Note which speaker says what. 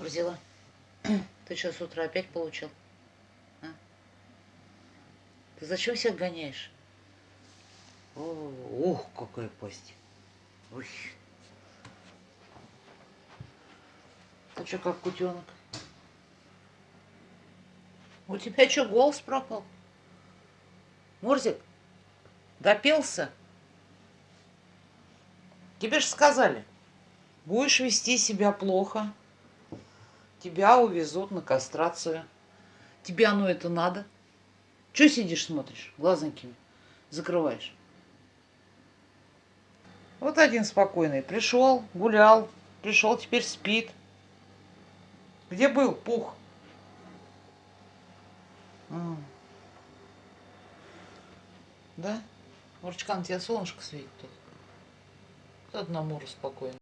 Speaker 1: Взяла. Ты что, с утра опять получил? А? Ты зачем всех гоняешь? О, ух, какая пасть. Ой. Ты что, как кутенок? У тебя что, голос пропал? Мурзик, допился? Тебе же сказали, будешь вести себя плохо, тебя увезут на кастрацию. Тебе оно это надо? Че сидишь, смотришь, глазонькими закрываешь? Вот один спокойный. Пришел, гулял, пришел, теперь спит. Где был пух? Да? Мурчкан, тебе солнышко светит тут. Мура спокойно.